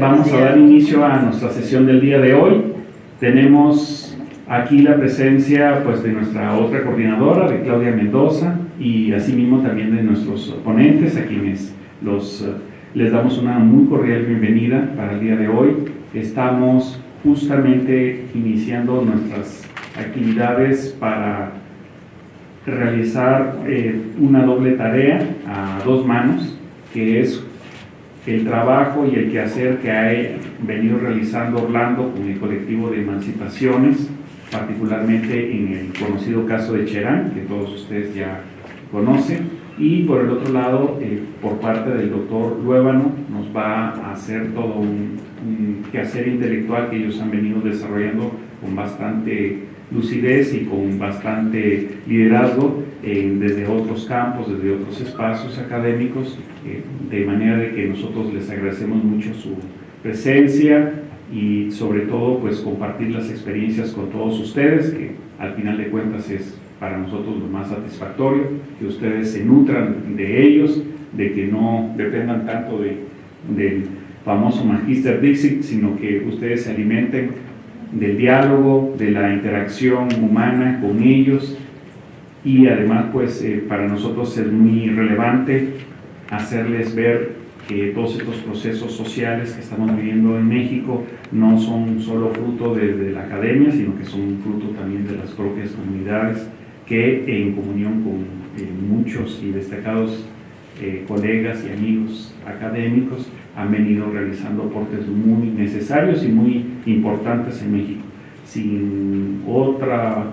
Vamos a dar inicio a nuestra sesión del día de hoy. Tenemos aquí la presencia pues, de nuestra otra coordinadora, de Claudia Mendoza, y asimismo también de nuestros ponentes, a quienes los, eh, les damos una muy cordial bienvenida para el día de hoy. Estamos justamente iniciando nuestras actividades para realizar eh, una doble tarea a dos manos, que es el trabajo y el quehacer que ha venido realizando Orlando con el colectivo de emancipaciones, particularmente en el conocido caso de Cherán, que todos ustedes ya conocen, y por el otro lado, eh, por parte del doctor Luébano, nos va a hacer todo un, un quehacer intelectual que ellos han venido desarrollando con bastante lucidez y con bastante liderazgo eh, desde otros campos, desde otros espacios académicos, eh, de manera de que nosotros les agradecemos mucho su presencia y sobre todo pues compartir las experiencias con todos ustedes, que al final de cuentas es para nosotros lo más satisfactorio, que ustedes se nutran de ellos, de que no dependan tanto de, del famoso Magister Dixit, sino que ustedes se alimenten del diálogo, de la interacción humana con ellos y además pues eh, para nosotros es muy relevante hacerles ver que todos estos procesos sociales que estamos viviendo en México no son solo fruto de, la academia, sino que son fruto también de las propias comunidades que en comunión con eh, muchos y destacados eh, colegas y amigos académicos han venido realizando aportes muy necesarios y muy importantes en México. Sin eh,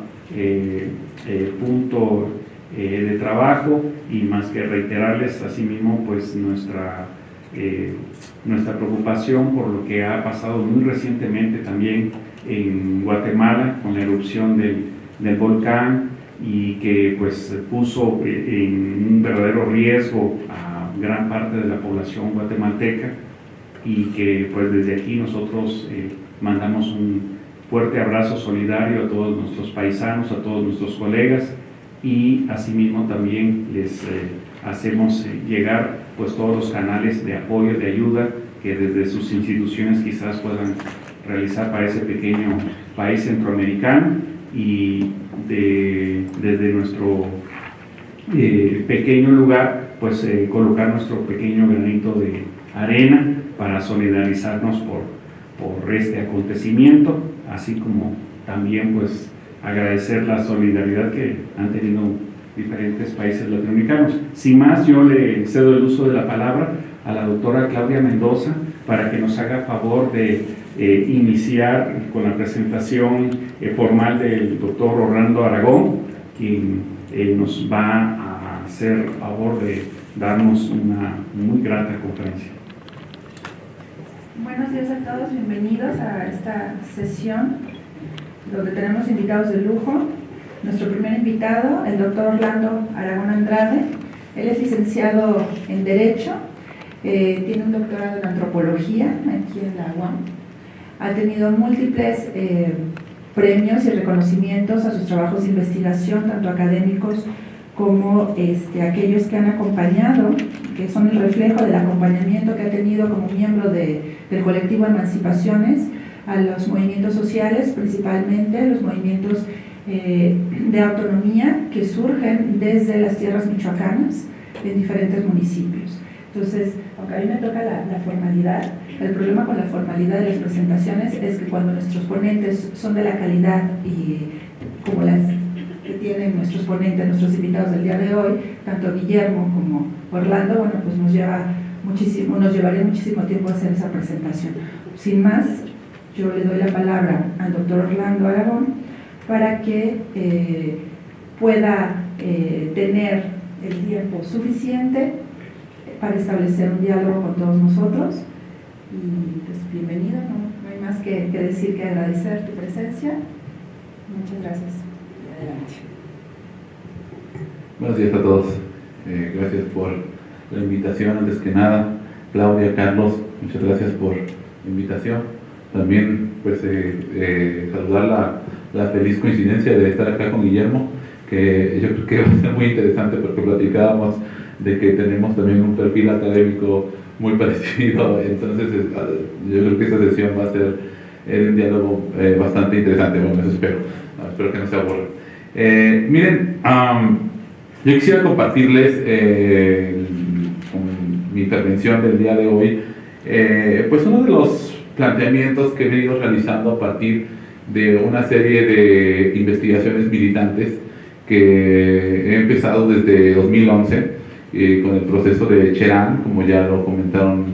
punto eh, de trabajo y más que reiterarles asimismo pues nuestra, nuestra preocupación por lo que ha pasado muy recientemente también en Guatemala con la erupción del, del volcán y que pues puso en un verdadero riesgo a gran parte de la población guatemalteca y que pues desde aquí nosotros eh, mandamos un fuerte abrazo solidario a todos nuestros paisanos, a todos nuestros colegas y asimismo también les eh, hacemos eh, llegar pues todos los canales de apoyo, de ayuda que desde sus instituciones quizás puedan realizar para ese pequeño país centroamericano y desde nuestro pequeño lugar pues colocar nuestro pequeño granito de arena para solidarizarnos por, por este acontecimiento, así como también pues agradecer la solidaridad que han tenido diferentes países latinoamericanos. Sin más, yo le cedo el uso de la palabra a la doctora Claudia Mendoza para que nos haga favor de eh, iniciar con la presentación eh, formal del doctor Orlando Aragón, quien eh, nos va a hacer favor de darnos una muy grata conferencia. Buenos días a todos, bienvenidos a esta sesión donde tenemos invitados de lujo. Nuestro primer invitado, el doctor Orlando Aragón Andrade. Él es licenciado en Derecho, eh, tiene un doctorado en Antropología aquí en la UAM. Ha tenido múltiples eh, premios y reconocimientos a sus trabajos de investigación, tanto académicos como este, aquellos que han acompañado, que son el reflejo del acompañamiento que ha tenido como miembro de, del colectivo Emancipaciones a los movimientos sociales, principalmente los movimientos eh, de autonomía que surgen desde las tierras michoacanas en diferentes municipios. Entonces, aunque a mí me toca la, la, formalidad, el problema con la formalidad de las presentaciones es que cuando nuestros ponentes son de la calidad y como las que tienen nuestros ponentes, nuestros invitados del día de hoy, tanto Guillermo como Orlando, bueno, pues nos lleva muchísimo, nos llevaría muchísimo tiempo hacer esa presentación. Sin más, yo le doy la palabra al doctor Orlando Aragón para que eh, pueda eh, tener el tiempo suficiente para establecer un diálogo con todos nosotros. Y pues bienvenido, no, no hay más que, que decir que agradecer tu presencia. Muchas gracias. Buenos días a todos. Eh, gracias por la invitación. Antes que nada, Claudia, Carlos, muchas gracias por la invitación. También, pues, eh, eh, saludar la, la, feliz coincidencia de estar acá con Guillermo, que yo creo que va a ser muy interesante porque platicábamos de que tenemos también un perfil académico muy parecido, entonces yo creo que esta sesión va a ser un diálogo bastante interesante, bueno, eso espero, espero que no se aburran. miren, yo quisiera compartirles mi intervención del día de hoy, pues uno de los planteamientos que he venido realizando a partir de una serie de investigaciones militantes que he empezado desde 2011 eh, con el proceso de Cherán, como ya lo comentaron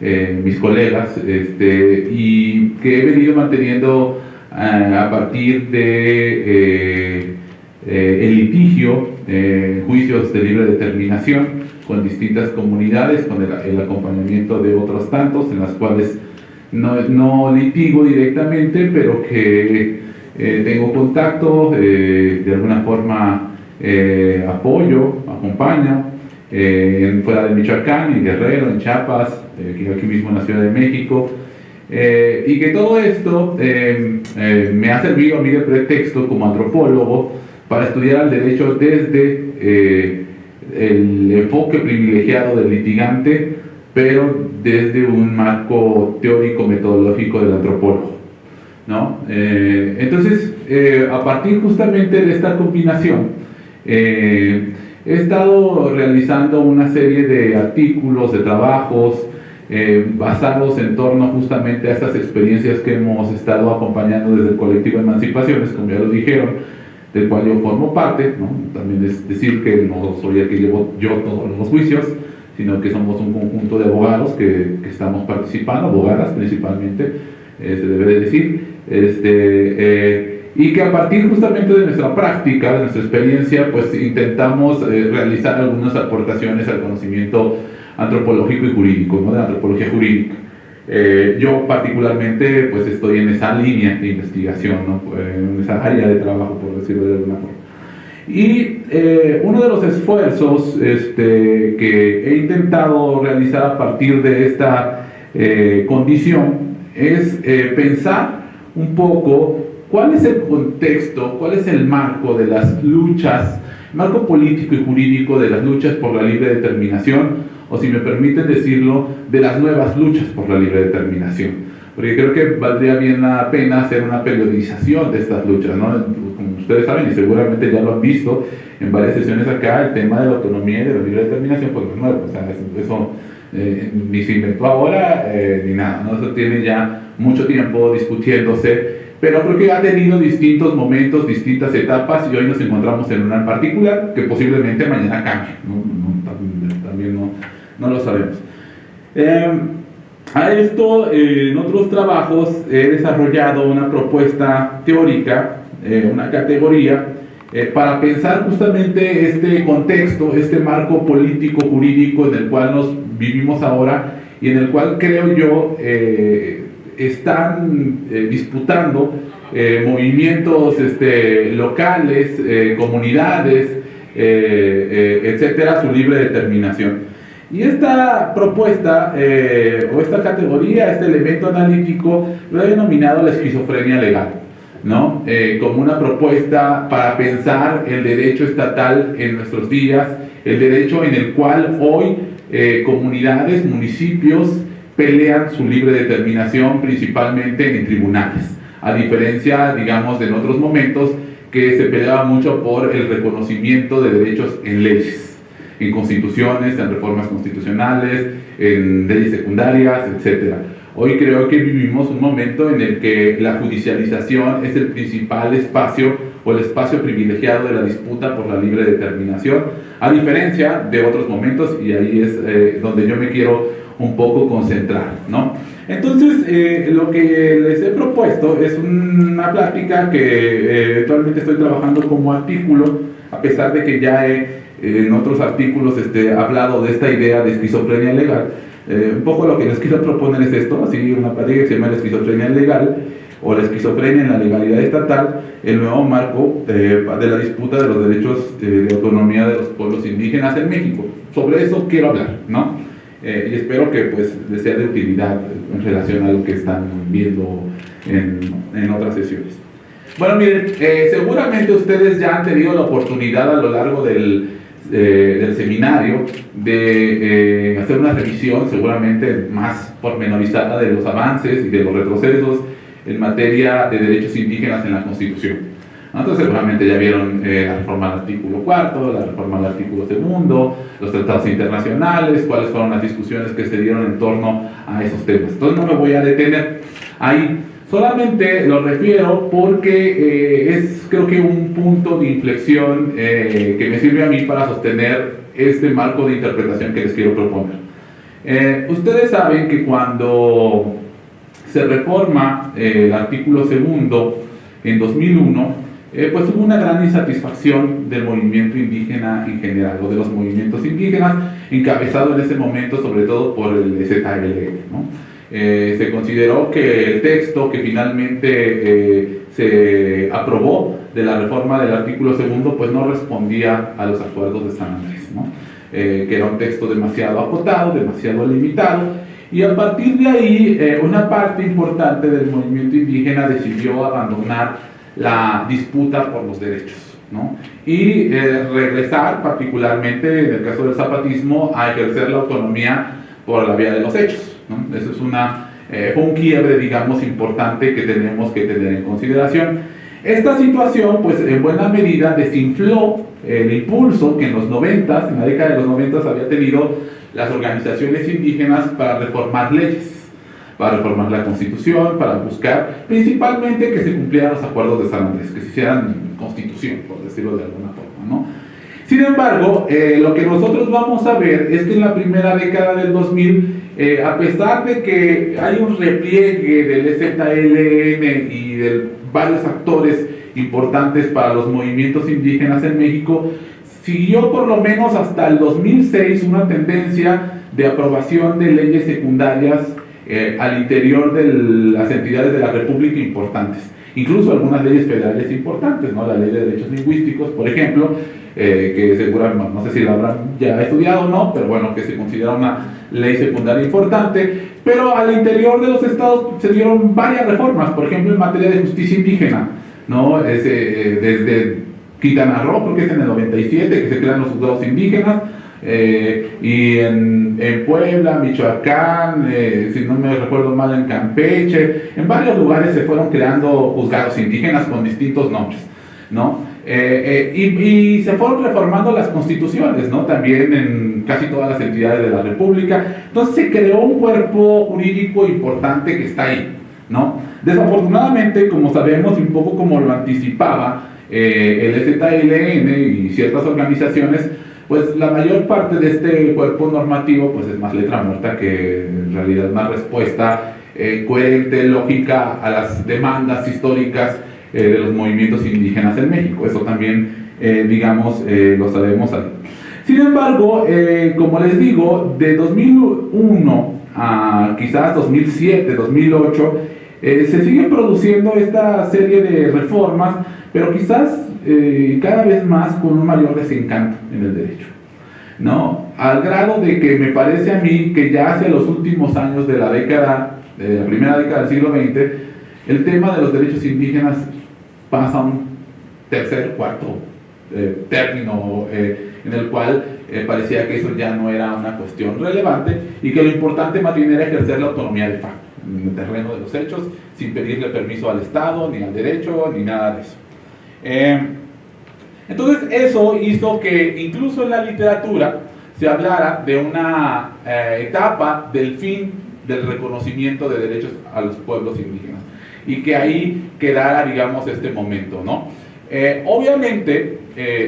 eh, mis colegas, este, y que he venido manteniendo eh, a partir de el litigio, juicios de libre determinación con distintas comunidades, con el, el acompañamiento de otros tantos, en las cuales no, no litigo directamente, pero que eh, tengo contacto, eh, de alguna forma eh, apoyo, acompaño, fuera de Michoacán, en Guerrero, en Chiapas, aquí mismo en la Ciudad de México, y que todo esto me ha servido a mí de pretexto como antropólogo para estudiar el derecho desde el enfoque privilegiado del litigante, pero desde un marco teórico metodológico del antropólogo. ¿no? Eh, entonces, eh, a partir justamente de esta combinación, eh, he estado realizando una serie de artículos, de trabajos, basados en torno justamente a estas experiencias que hemos estado acompañando desde el colectivo Emancipaciones, como ya lo dijeron, del cual yo formo parte, ¿no? también es decir que no soy el que llevo yo todos los juicios, sino que somos un conjunto de abogados que, estamos participando, abogadas principalmente, eh, se debe de decir, este, eh, y que a partir justamente de nuestra práctica, de nuestra experiencia, pues intentamos eh, realizar algunas aportaciones al conocimiento antropológico y jurídico, ¿no? de antropología jurídica. Yo particularmente pues estoy en esa línea de investigación, ¿no? en esa área de trabajo, por decirlo de alguna forma. Y eh, uno de los esfuerzos este, que he intentado realizar a partir de esta eh, condición es eh, pensar un poco cuál es el contexto, cuál es el marco de las luchas, marco político y jurídico de las luchas por la libre determinación, o si me permiten decirlo, de las nuevas luchas por la libre determinación porque creo que valdría bien la pena hacer una periodización de estas luchas, ¿no? Como ustedes saben y seguramente ya lo han visto en varias sesiones acá, el tema de la autonomía y de la libre determinación, pues no es nuevo, o sea, eso, eh, ni se inventó ahora eh, ni nada, ¿no? Eso tiene ya mucho tiempo discutiéndose, pero creo que ha tenido distintos momentos, distintas etapas y hoy nos encontramos en una en particular que posiblemente mañana cambie, ¿no? también, no, no, lo sabemos. Eh, a esto, eh, en otros trabajos, he desarrollado una propuesta teórica, eh, una categoría, eh, para pensar justamente este contexto, este marco político, jurídico en el cual nos vivimos ahora y en el cual creo yo están disputando movimientos este, locales, comunidades, etcétera, su libre determinación. Y esta propuesta, eh, o esta categoría, este elemento analítico, lo he denominado la esquizofrenia legal, ¿no? Eh, como una propuesta para pensar el derecho estatal en nuestros días, el derecho en el cual hoy eh, comunidades, municipios pelean su libre determinación principalmente en tribunales, a diferencia, digamos, de en otros momentos que se peleaba mucho por el reconocimiento de derechos en leyes en constituciones, en reformas constitucionales, en leyes secundarias, etc. Hoy creo que vivimos un momento en el que la judicialización es el principal espacio o el espacio privilegiado de la disputa por la libre determinación, a diferencia de otros momentos, y ahí es eh, donde yo me quiero un poco concentrar. ¿no? Entonces, eh, lo que les he propuesto es una plática que eh, eventualmente estoy trabajando como artículo, a pesar de que ya he en otros artículos este, hablado de esta idea de esquizofrenia legal. Eh, un poco lo que les quiero proponer es esto, así una pareja que se llama la esquizofrenia legal o la esquizofrenia en la legalidad estatal, el nuevo marco de la disputa de los derechos eh, de autonomía de los pueblos indígenas en México. Sobre eso quiero hablar, ¿no? Eh, y espero que pues les sea de utilidad en relación a lo que están viendo en, en otras sesiones. Bueno, miren, seguramente ustedes ya han tenido la oportunidad a lo largo del, eh, del seminario de eh, hacer una revisión seguramente más pormenorizada de los avances y de los retrocesos en materia de derechos indígenas en la Constitución. Entonces seguramente ya vieron eh, la reforma al artículo cuarto, la reforma al artículo segundo, los tratados internacionales, cuáles fueron las discusiones que se dieron en torno a esos temas. Entonces no me voy a detener ahí. Solamente lo refiero porque eh, es creo que un punto de inflexión eh, que me sirve a mí para sostener este marco de interpretación que les quiero proponer. ustedes saben que cuando se reforma el artículo segundo en 2001, eh, pues hubo una gran insatisfacción del movimiento indígena en general, o de los movimientos indígenas, encabezado en ese momento sobre todo por el ZLN. Eh, se consideró que el texto que finalmente eh, se aprobó de la reforma del artículo segundo pues no respondía a los acuerdos de San Andrés, ¿no? que era un texto demasiado acotado, demasiado limitado, y a partir de ahí una parte importante del movimiento indígena decidió abandonar la disputa por los derechos. Y eh, regresar particularmente, en el caso del zapatismo, a ejercer la autonomía por la vía de los hechos. ¿No? Eso es una, eh, un quiebre, digamos, importante que tenemos que tener en consideración. Esta situación, pues en buena medida desinfló el impulso que en los 90, en la década de los 90 había tenido las organizaciones indígenas para reformar leyes para reformar la constitución, para buscar principalmente que se cumplieran los acuerdos de San Andrés, que se hicieran constitución, por decirlo de alguna forma. ¿no? Sin embargo, eh, lo que nosotros vamos a ver es que en la primera década del 2000, eh, a pesar de que hay un repliegue del EZLN y de varios actores importantes para los movimientos indígenas en México, siguió por lo menos hasta el 2006 una tendencia de aprobación de leyes secundarias eh, al interior de las entidades de la República importantes. Incluso algunas leyes federales importantes, ¿no? la ley de derechos lingüísticos, por ejemplo, eh, que seguramente, no sé si la habrán ya estudiado o no, pero bueno, que se considera una ley secundaria importante, pero al interior de los estados se dieron varias reformas, por ejemplo, en materia de justicia indígena, ¿no? Eh, desde Quintana Roo, porque es en el 97 que se crean los juzgados indígenas, eh, y en, en, Puebla, Michoacán, eh, si no me recuerdo mal, en Campeche, en varios lugares se fueron creando juzgados indígenas con distintos nombres, ¿no? Eh, y, y, se fueron reformando las constituciones, ¿no? También en casi todas las entidades de la República. Entonces se creó un cuerpo jurídico importante que está ahí, ¿no? Desafortunadamente, como sabemos, un poco como lo anticipaba el ZLN y ciertas organizaciones, pues la mayor parte de este cuerpo normativo pues es más letra muerta que en realidad más respuesta eh, coherente, lógica a las demandas históricas eh, de los movimientos indígenas en México. Eso también, eh, digamos, lo sabemos. Sin embargo, como les digo, de 2001 a quizás 2007, 2008, se siguen produciendo esta serie de reformas, pero quizás eh, cada vez más con un mayor desencanto en el derecho. ¿no? Al grado de que me parece a mí que ya hacia los últimos años de la década, de la primera década del siglo XX, el tema de los derechos indígenas pasa un tercer, cuarto eh, término eh, en el cual parecía que eso ya no era una cuestión relevante y que lo importante más bien era ejercer la autonomía de facto en el terreno de los hechos sin pedirle permiso al Estado, ni al derecho, ni nada de eso. Eh, entonces eso hizo que incluso en la literatura se hablara de una eh, etapa del fin del reconocimiento de derechos a los pueblos indígenas y que ahí quedara, digamos, este momento, ¿no? Eh, obviamente,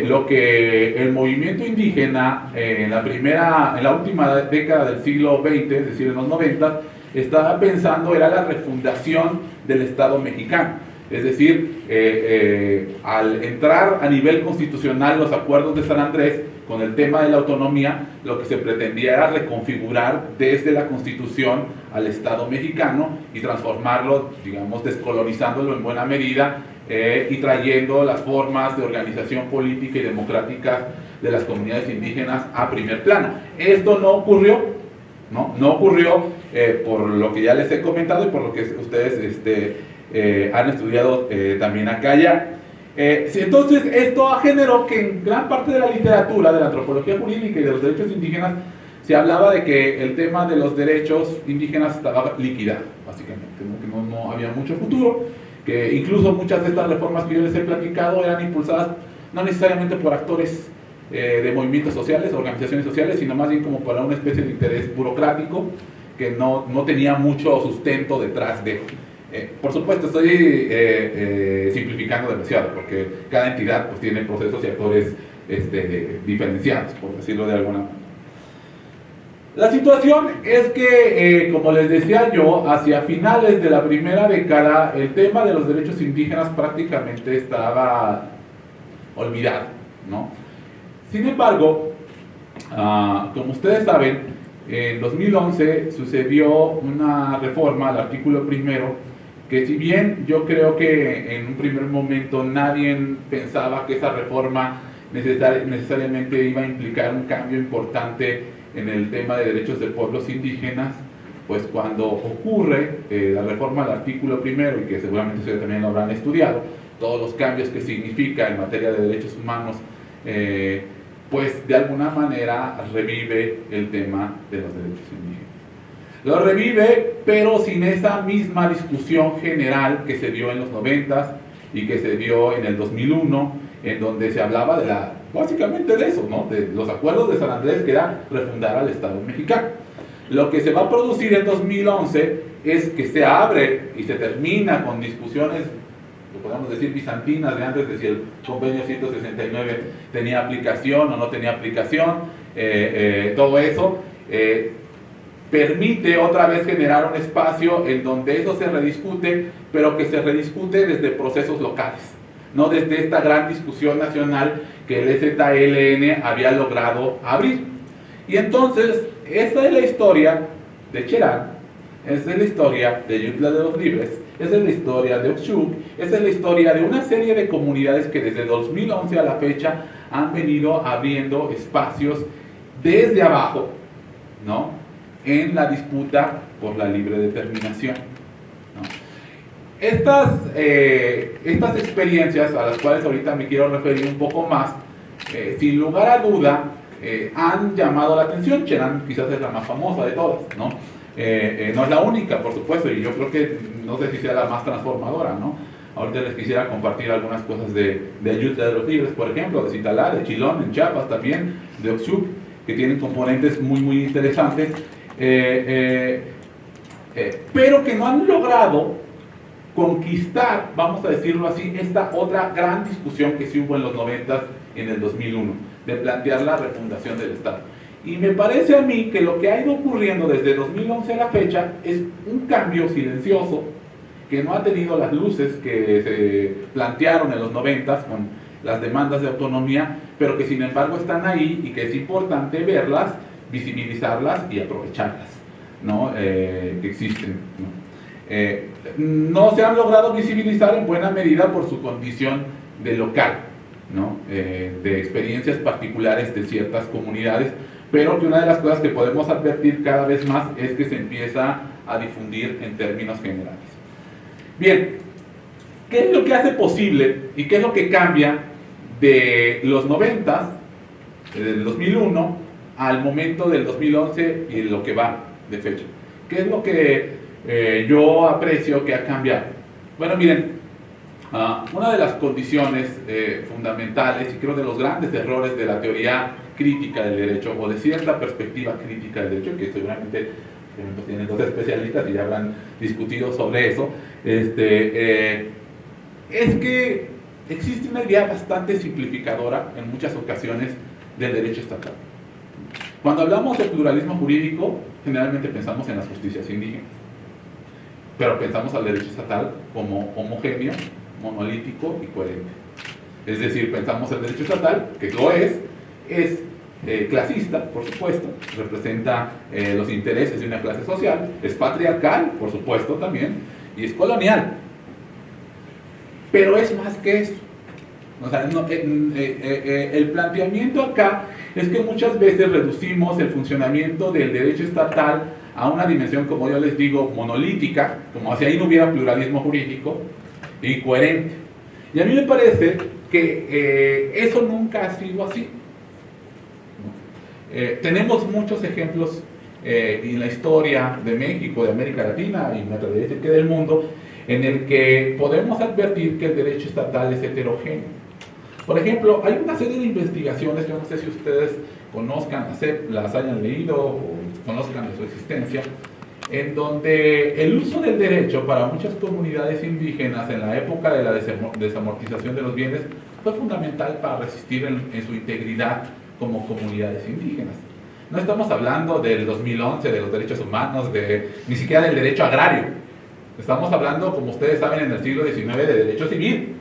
lo que el movimiento indígena en la primera, en la última década del siglo XX, es decir, en los 90, estaba pensando era la refundación del Estado mexicano es decir, eh, eh, al entrar a nivel constitucional los acuerdos de San Andrés con el tema de la autonomía, lo que se pretendía era reconfigurar desde la constitución al Estado mexicano y transformarlo, digamos, descolonizándolo en buena medida eh, y trayendo las formas de organización política y democrática de las comunidades indígenas a primer plano. Esto no ocurrió, no, no ocurrió por lo que ya les he comentado y por lo que ustedes este, eh, han estudiado eh, también acá ya. Eh, entonces, esto generó que en gran parte de la literatura, de la antropología jurídica y de los derechos indígenas, se hablaba de que el tema de los derechos indígenas estaba liquidado, básicamente, que no, no había mucho futuro, que incluso muchas de estas reformas que yo les he platicado eran impulsadas no necesariamente por actores eh, de movimientos sociales, organizaciones sociales, sino más bien como para una especie de interés burocrático que no, no tenía mucho sustento detrás de. Eh, por supuesto, estoy eh, simplificando demasiado, porque cada entidad pues, tiene procesos y actores este, diferenciados, por decirlo de alguna manera. La situación es que, como les decía yo, hacia finales de la primera década, el tema de los derechos indígenas prácticamente estaba olvidado, ¿no? Sin embargo, ah, como ustedes saben, en 2011 sucedió una reforma al artículo primero que si bien yo creo que en un primer momento nadie pensaba que esa reforma necesariamente iba a implicar un cambio importante en el tema de derechos de pueblos indígenas, pues cuando ocurre eh, la reforma al artículo primero, y que seguramente ustedes también lo habrán estudiado, todos los cambios que significa en materia de derechos humanos, eh, pues de alguna manera revive el tema de los derechos indígenas. Lo revive, pero sin esa misma discusión general que se dio en los 90 y que se dio en el 2001, en donde se hablaba de la, básicamente de eso, ¿no? de los acuerdos de San Andrés, que era refundar al Estado mexicano. Lo que se va a producir en 2011 es que se abre y se termina con discusiones podemos decir bizantinas de antes de si el convenio 169 tenía aplicación o no tenía aplicación, eh, eh, todo eso eh, permite otra vez generar un espacio en donde eso se rediscute, pero que se rediscute desde procesos locales, no desde esta gran discusión nacional que el EZLN había logrado abrir. Y entonces, esa es la historia de Cherán, esa es la historia de Yutla de los Libres, esa es la historia de Oxchuk, esa es la historia de una serie de comunidades que desde 2011 a la fecha han venido abriendo espacios desde abajo, ¿no? En la disputa por la libre determinación. Estas, eh, estas experiencias a las cuales ahorita me quiero referir un poco más, eh, sin lugar a duda, eh, han llamado la atención. Cherán quizás es la más famosa de todas, ¿no? no es la única, por supuesto, y yo creo que no sé si sea la más transformadora, ¿no? Ahorita les quisiera compartir algunas cosas de, de Ayuda de los Libres, por ejemplo, de Citalá, de Chilón, en Chiapas también, de Oxuc, que tienen componentes muy, muy interesantes, eh, eh, eh, pero que no han logrado conquistar, vamos a decirlo así, esta otra gran discusión que sí hubo en los 90 en el 2001, de plantear la refundación del Estado. Y me parece a mí que lo que ha ido ocurriendo desde 2011 a la fecha es un cambio silencioso que no ha tenido las luces que se plantearon en los 90 con las demandas de autonomía, pero que sin embargo están ahí y que es importante verlas, visibilizarlas y aprovecharlas, ¿no? Eh, que existen. ¿no? Eh, no se han logrado visibilizar en buena medida por su condición de local, ¿no? Eh, de experiencias particulares de ciertas comunidades, pero que una de las cosas que podemos advertir cada vez más es que se empieza a difundir en términos generales. Bien, ¿qué es lo que hace posible y qué es lo que cambia de los 90, del 2001, al momento del 2011 y lo que va de fecha? ¿Qué es lo que eh, yo aprecio que ha cambiado? Bueno, miren, uh, una de las condiciones eh, fundamentales y creo de los grandes errores de la teoría crítica del derecho o de cierta perspectiva crítica del derecho, que seguramente tienen dos especialistas y ya habrán discutido sobre eso, este, eh, es que existe una idea bastante simplificadora en muchas ocasiones del derecho estatal. Cuando hablamos de pluralismo jurídico, generalmente pensamos en las justicias indígenas, pero pensamos al derecho estatal como homogéneo, monolítico y coherente. Es decir, pensamos el derecho estatal, que lo es, es eh, clasista, por supuesto, representa eh, los intereses de una clase social, es patriarcal, por supuesto también, y es colonial. Pero es más que eso. Eh, el planteamiento acá es que muchas veces reducimos el funcionamiento del derecho estatal a una dimensión, como yo les digo, monolítica, como si ahí no hubiera pluralismo jurídico, y coherente. Y a mí me parece que eh, eso nunca ha sido así. Eh, tenemos muchos ejemplos eh, en la historia de México, de América Latina y me atrevería a decir que del mundo, en el que podemos advertir que el derecho estatal es heterogéneo. Por ejemplo, hay una serie de investigaciones, yo no sé si ustedes conozcan, las hayan leído o conozcan de su existencia, en donde el uso del derecho para muchas comunidades indígenas en la época de la desamortización de los bienes fue fundamental para resistir en, su integridad como comunidades indígenas. No estamos hablando del 2011, de los derechos humanos, de, ni siquiera del derecho agrario. Estamos hablando, como ustedes saben, en el siglo XIX de derecho civil.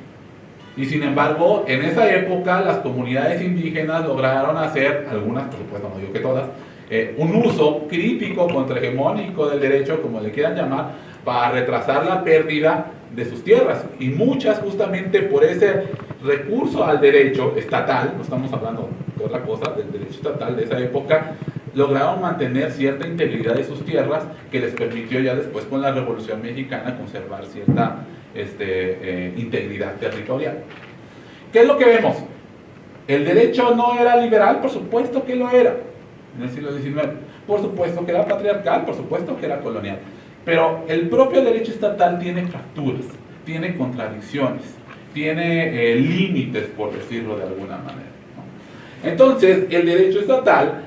Y sin embargo, en esa época las comunidades indígenas lograron hacer, algunas por supuesto, no digo que todas, eh, un uso crítico, contrahegemónico del derecho, como le quieran llamar, para retrasar la pérdida de sus tierras. Y muchas justamente por ese recurso al derecho estatal, no estamos hablando de otra cosa, del derecho estatal de esa época, lograron mantener cierta integridad de sus tierras que les permitió ya después con la Revolución Mexicana conservar cierta este, eh, integridad territorial. ¿Qué es lo que vemos? ¿El derecho no era liberal? Por supuesto que lo era en el siglo XIX. Por supuesto que era patriarcal, por supuesto que era colonial. Pero el propio derecho estatal tiene fracturas, tiene contradicciones, tiene eh, límites, por decirlo de alguna manera. Entonces, el derecho estatal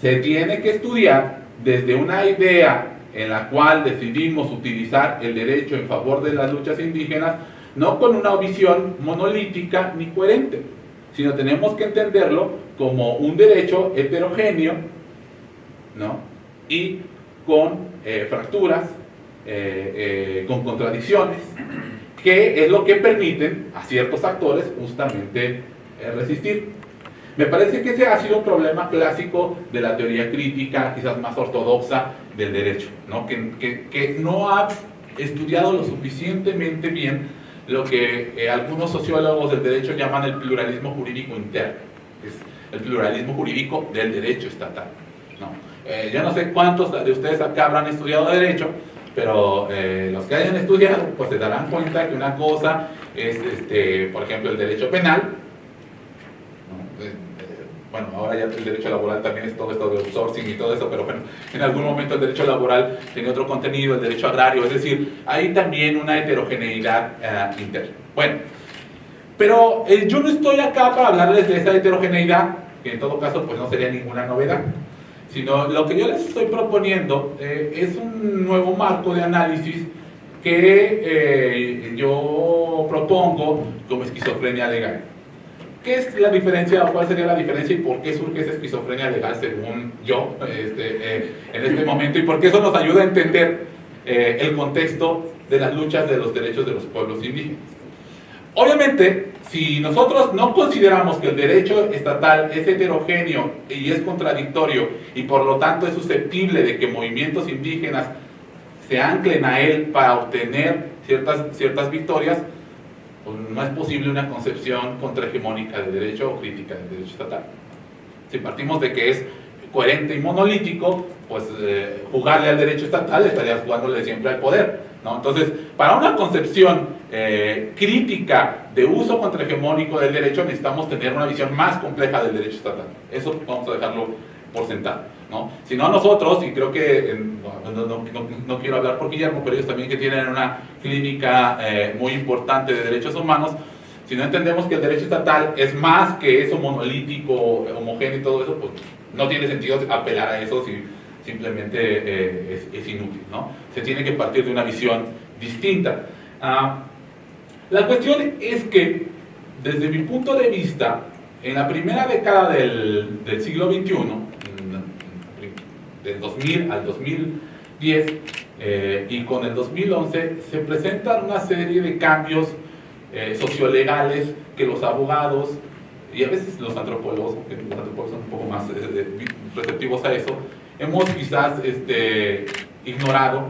se tiene que estudiar desde una idea en la cual decidimos utilizar el derecho en favor de las luchas indígenas, no con una visión monolítica ni coherente, sino tenemos que entenderlo como un derecho heterogéneo ¿no? y con eh, fracturas, eh, eh, con contradicciones, que es lo que permiten a ciertos actores justamente resistir. Me parece que ese ha sido un problema clásico de la teoría crítica, quizás más ortodoxa del derecho, ¿no? Que, que, que no ha estudiado lo suficientemente bien lo que algunos sociólogos del derecho llaman el pluralismo jurídico interno, es el pluralismo jurídico del derecho estatal. ¿no? Eh, yo no sé cuántos de ustedes acá habrán estudiado Derecho, pero eh, los que hayan estudiado, pues se darán cuenta que una cosa es, este, por ejemplo, el derecho penal. Eh, bueno, ahora ya el derecho laboral también es todo esto de outsourcing y todo eso, pero bueno, en algún momento el derecho laboral tiene otro contenido, el derecho agrario, es decir, hay también una heterogeneidad interna. Bueno, pero yo no estoy acá para hablarles de esa heterogeneidad, que en todo caso pues no sería ninguna novedad sino lo que yo les estoy proponiendo eh, es un nuevo marco de análisis que eh, yo propongo como esquizofrenia legal. ¿Qué es la diferencia, cuál sería la diferencia y por qué surge esa esquizofrenia legal según yo este, eh, en este momento y por qué eso nos ayuda a entender el contexto de las luchas de los derechos de los pueblos indígenas? Obviamente, si nosotros no consideramos que el derecho estatal es heterogéneo y es contradictorio y por lo tanto es susceptible de que movimientos indígenas se anclen a él para obtener ciertas, ciertas victorias, no es posible una concepción contrahegemónica de derecho o crítica del derecho estatal. Si partimos de que es coherente y monolítico, pues eh, jugarle al derecho estatal estaría jugándole siempre al poder. Entonces, para una concepción eh, crítica de uso contrahegemónico del derecho necesitamos tener una visión más compleja del derecho estatal. Eso vamos a dejarlo por sentado. ¿No? Si no nosotros, y creo que, no, quiero hablar por Guillermo, pero ellos también que tienen una clínica eh, muy importante de derechos humanos, si no entendemos que el derecho estatal es más que eso monolítico, homogéneo y todo eso, pues no tiene sentido apelar a eso si simplemente eh, es, inútil. ¿no? Se tiene que partir de una visión distinta. Ah, la cuestión es que, desde mi punto de vista, en la primera década del siglo XXI, del 2000 al 2010, eh, y con el 2011 se presentan una serie de cambios eh, sociolegales que los abogados y a veces los antropólogos, porque los antropólogos son un poco más receptivos a eso, hemos quizás este, ignorado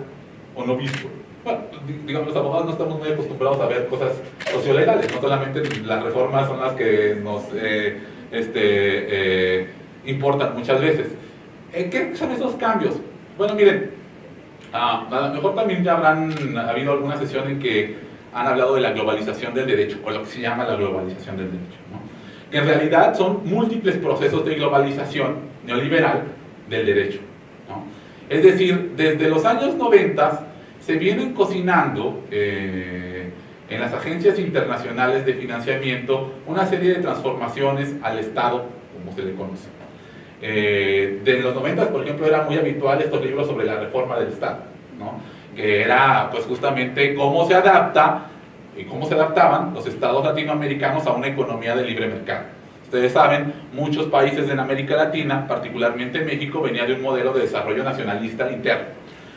o no visto. Bueno, digamos, los abogados no estamos muy acostumbrados a ver cosas sociolegales, no solamente las reformas son las que nos eh, este, eh, importan muchas veces. ¿Qué son esos cambios? Bueno, miren, ah, a lo mejor también ya habrán habido alguna sesión en que han hablado de la globalización del derecho, o lo que se llama la globalización del derecho. Que en realidad son múltiples procesos de globalización neoliberal del derecho. Es decir, desde los años 90 se vienen cocinando eh, en las agencias internacionales de financiamiento una serie de transformaciones al Estado, como se le conoce. Eh, de los 90, por ejemplo, era muy habitual estos libros sobre la reforma del Estado, que era pues justamente cómo se adapta y cómo se adaptaban los estados latinoamericanos a una economía de libre mercado. Ustedes saben, muchos países en América Latina, particularmente México, venía de un modelo de desarrollo nacionalista interno.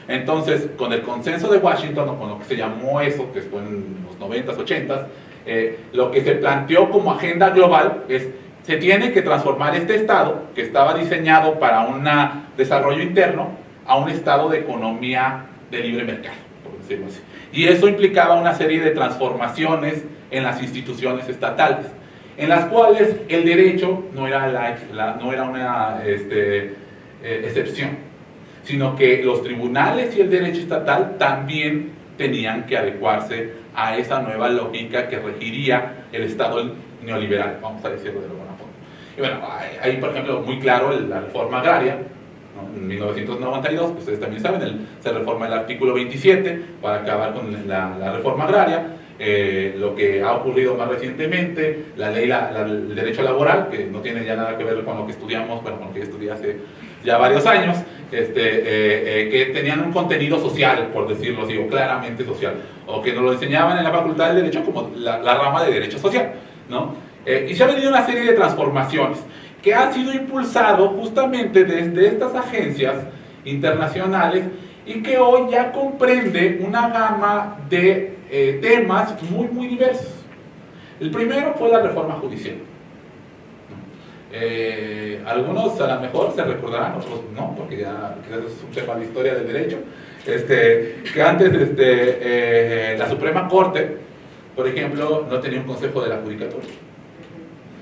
Entonces, con el consenso de Washington, o con lo que se llamó eso, que fue en los 90s, 80s, eh, lo que se planteó como agenda global es, se tiene que transformar este Estado, que estaba diseñado para un desarrollo interno, a un Estado de economía de libre mercado, por decirlo así. Y eso implicaba una serie de transformaciones en las instituciones estatales, en las cuales el derecho no era, la, no era una este, eh, excepción, sino que los tribunales y el derecho estatal también tenían que adecuarse a esa nueva lógica que regiría el Estado neoliberal, vamos a decirlo de. Y bueno, hay, por ejemplo, muy claro la reforma agraria, en 1992, que ustedes también saben, se reforma el artículo 27 para acabar con la, reforma agraria, eh, lo que ha ocurrido más recientemente, la ley, el derecho laboral, que no tiene ya nada que ver con lo que estudiamos, bueno, con lo que estudié hace ya varios años, este, eh, eh, que tenían un contenido social, por decirlo así, o claramente social, o que nos lo enseñaban en la Facultad de Derecho como la, rama de Derecho Social, ¿no? Y se ha venido una serie de transformaciones que ha sido impulsado justamente desde estas agencias internacionales y que hoy ya comprende una gama de eh, temas muy, muy diversos. El primero fue la reforma judicial. Eh, algunos a lo mejor se recordarán, otros no, porque ya es un tema de historia del derecho, este, que antes este, eh, la Suprema Corte, por ejemplo, no tenía un consejo de la judicatura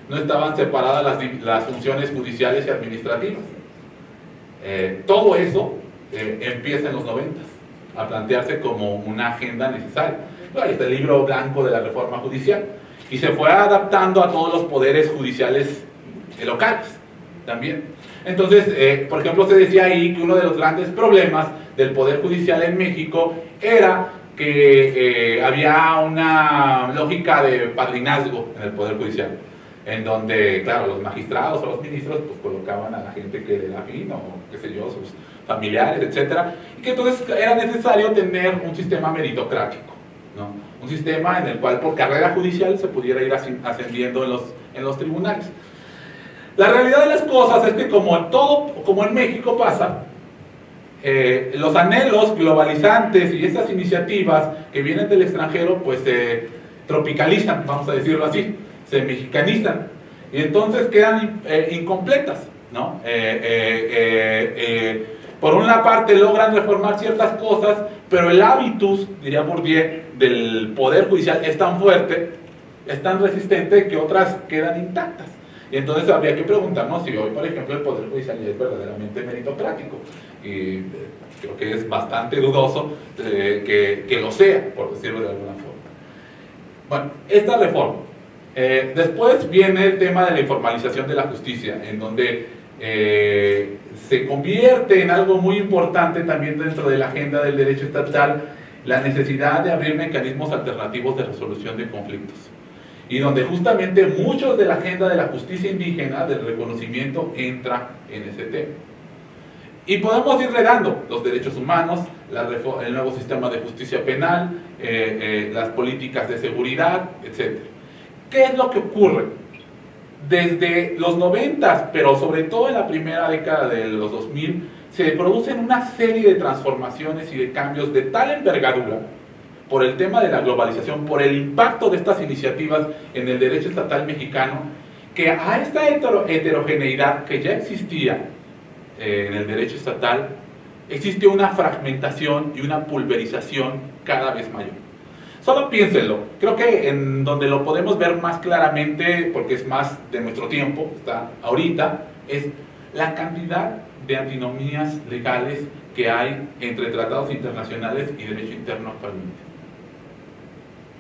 no estaban separadas las, funciones judiciales y administrativas. Eh, todo eso eh, empieza en los 90 a plantearse como una agenda necesaria. Ahí está el libro blanco de la reforma judicial y se fue adaptando a todos los poderes judiciales locales también. Entonces, eh, por ejemplo, se decía ahí que uno de los grandes problemas del poder judicial en México era que había una lógica de padrinazgo en el poder judicial en donde, claro, los magistrados o los ministros pues colocaban a la gente que era afín o qué sé yo, sus familiares, etcétera, y que entonces era necesario tener un sistema meritocrático, ¿no? un sistema en el cual por carrera judicial se pudiera ir ascendiendo en los, en los tribunales. La realidad de las cosas es que como en todo, como en México pasa, eh, los anhelos globalizantes y estas iniciativas que vienen del extranjero pues se tropicalizan, vamos a decirlo así se mexicanizan y entonces quedan eh, incompletas. ¿no? Eh, eh, por una parte logran reformar ciertas cosas, pero el hábitus, diría Bourdieu, del poder judicial es tan fuerte, es tan resistente que otras quedan intactas. Y entonces habría que preguntarnos si hoy, por ejemplo, el Poder Judicial es verdaderamente meritocrático. Y creo que es bastante dudoso que, que, lo sea, por decirlo de alguna forma. Bueno, esta reforma eh, después viene el tema de la informalización de la justicia, en donde eh, se convierte en algo muy importante también dentro de la agenda del derecho estatal la necesidad de abrir mecanismos alternativos de resolución de conflictos y donde justamente muchos de la agenda de la justicia indígena, del reconocimiento, entra en ese tema. Y podemos ir redando los derechos humanos, el nuevo sistema de justicia penal, eh, las políticas de seguridad, etc. ¿Qué es lo que ocurre? Desde los 90, pero sobre todo en la primera década de los 2000, se producen una serie de transformaciones y de cambios de tal envergadura por el tema de la globalización, por el impacto de estas iniciativas en el derecho estatal mexicano, que a esta heterogeneidad que ya existía eh, en el derecho estatal, existe una fragmentación y una pulverización cada vez mayor. Solo piénsenlo. Creo que en donde lo podemos ver más claramente, porque es más de nuestro tiempo, está ahorita, es la cantidad de antinomías legales que hay entre tratados internacionales y derecho interno actualmente.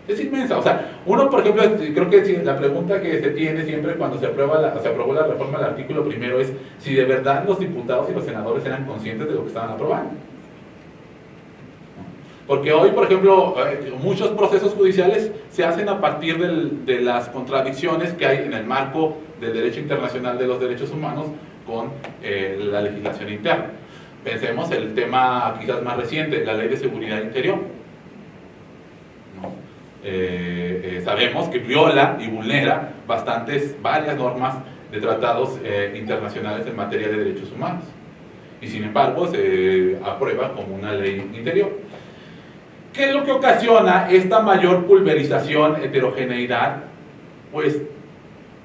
Es inmensa. O sea, uno, por ejemplo, creo que la pregunta que se tiene siempre cuando se, aprueba la, se aprobó la reforma del artículo primero es si de verdad los diputados y los senadores eran conscientes de lo que estaban aprobando. Porque hoy, por ejemplo, eh, muchos procesos judiciales se hacen a partir de las contradicciones que hay en el marco del derecho internacional de los derechos humanos con eh, la legislación interna. Pensemos el tema quizás más reciente, la Ley de Seguridad Interior. Eh, sabemos que viola y vulnera bastantes, varias normas de tratados internacionales en materia de derechos humanos. Y sin embargo se aprueba como una ley interior. ¿Qué es lo que ocasiona esta mayor pulverización, heterogeneidad? Pues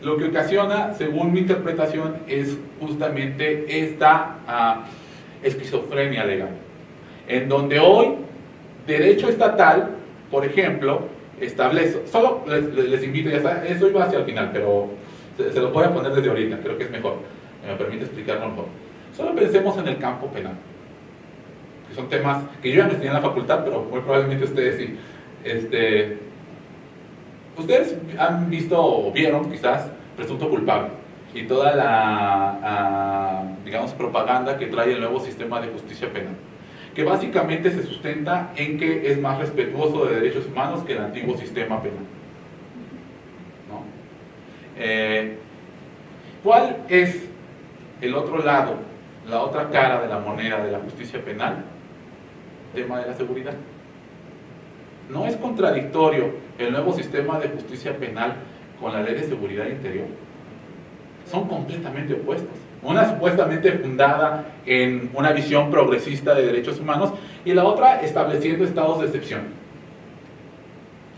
lo que ocasiona, según mi interpretación, es justamente esta ah, esquizofrenia legal, en donde hoy derecho estatal, por ejemplo, establece, solo les, invito, ya está, eso iba hacia el final, pero se, se, lo voy a poner desde ahorita, creo que es mejor, me permite explicarlo mejor. Solo pensemos en el campo penal que son temas que yo ya no estudié en la facultad, pero muy probablemente ustedes sí. Este, ustedes han visto o vieron quizás Presunto Culpable y toda la, ah, digamos, propaganda que trae el nuevo sistema de justicia penal, que básicamente se sustenta en que es más respetuoso de derechos humanos que el antiguo sistema penal. Eh, ¿Cuál es el otro lado, la otra cara de la moneda de la justicia penal? Tema de la seguridad. ¿No es contradictorio el nuevo sistema de justicia penal con la ley de seguridad interior? Son completamente opuestos. Una supuestamente fundada en una visión progresista de derechos humanos y la otra estableciendo estados de excepción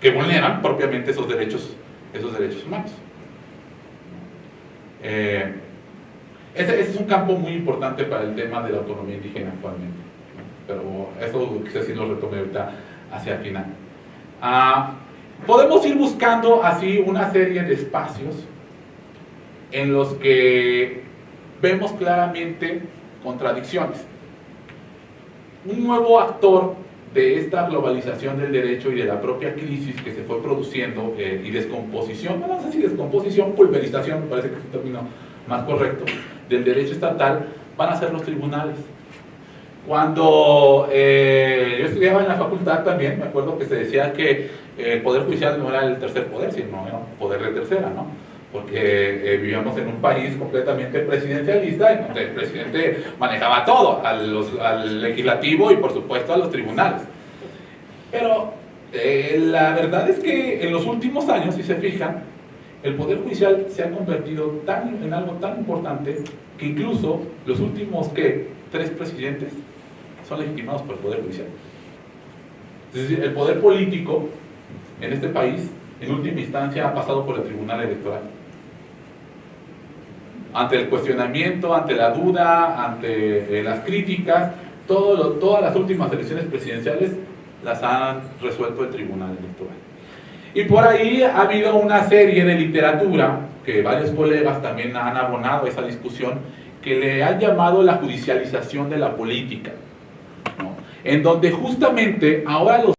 que vulneran propiamente esos derechos, esos derechos humanos. Eh, ese es un campo muy importante para el tema de la autonomía indígena actualmente pero eso quizás sí lo retome ahorita hacia el final. Ah, podemos ir buscando así una serie de espacios en los que vemos claramente contradicciones. Un nuevo actor de esta globalización del derecho y de la propia crisis que se fue produciendo eh, y descomposición, no sé si descomposición, pulverización, parece que es un término más correcto, del derecho estatal, van a ser los tribunales. Cuando eh, yo estudiaba en la facultad también, me acuerdo que se decía que el Poder Judicial no era el tercer poder, sino era un poder de tercera, ¿no? Porque eh, vivíamos en un país completamente presidencialista, en donde el presidente manejaba todo, al, legislativo y por supuesto a los tribunales. Pero eh, la verdad es que en los últimos años, si se fijan, el Poder Judicial se ha convertido en algo tan importante que incluso los últimos, ¿qué? Tres presidentes son legitimados por el Poder Judicial. Es decir, el poder político en este país, en última instancia, ha pasado por el Tribunal Electoral. Ante el cuestionamiento, ante la duda, ante eh, las críticas, todas las últimas elecciones presidenciales las han resuelto el Tribunal Electoral. Y por ahí ha habido una serie de literatura, que varios colegas también han abonado a esa discusión, que le han llamado la judicialización de la política en donde justamente ahora los